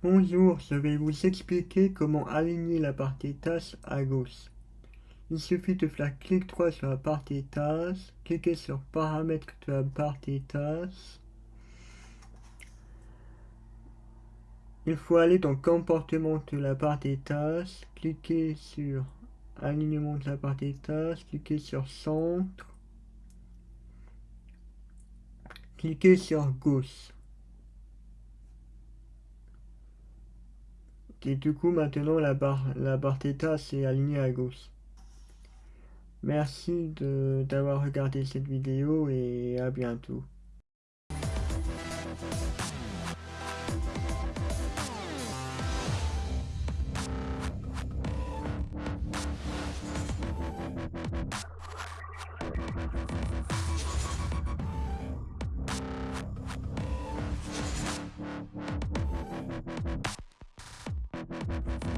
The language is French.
Bonjour, je vais vous expliquer comment aligner la partie tâche à gauche. Il suffit de faire clic droit sur la partie tâche, cliquer sur paramètres de la partie tâche. Il faut aller dans comportement de la partie tâche, cliquer sur alignement de la barre des cliquez sur centre, cliquez sur gauche. Et du coup maintenant la barre la barre θ c'est alignée à gauche. Merci d'avoir regardé cette vidéo et à bientôt. We'll be right back.